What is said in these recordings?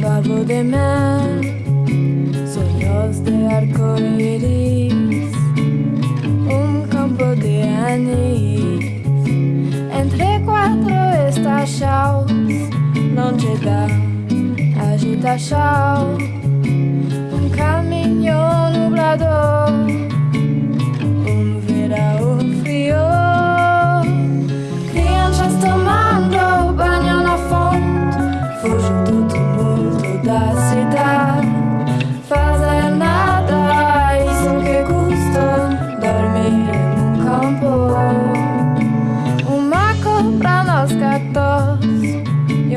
favor de mar, sueños de arco iris, un campo de anís, entre quatro estações, não te dá agitação,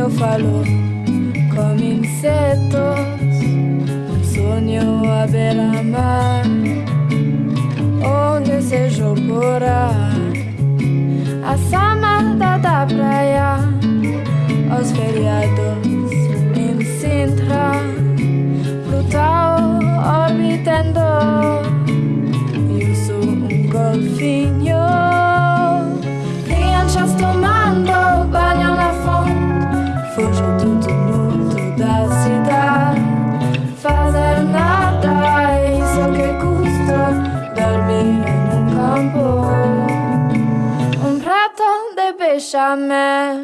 eu falo com insetos. Um sonho à beira-mar, onde seja por ar. A samada da praia, os feriados em Sintra, Plutal orbitando. Eu sou um golfinho. Prato de bechamel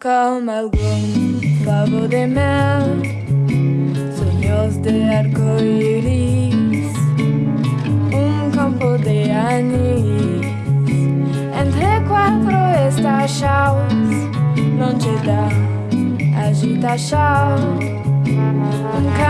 com algum favor de mel, sonhos de arco-íris, um campo de anis. Entre quatro estações, não te dá agitação, um caminho nublador.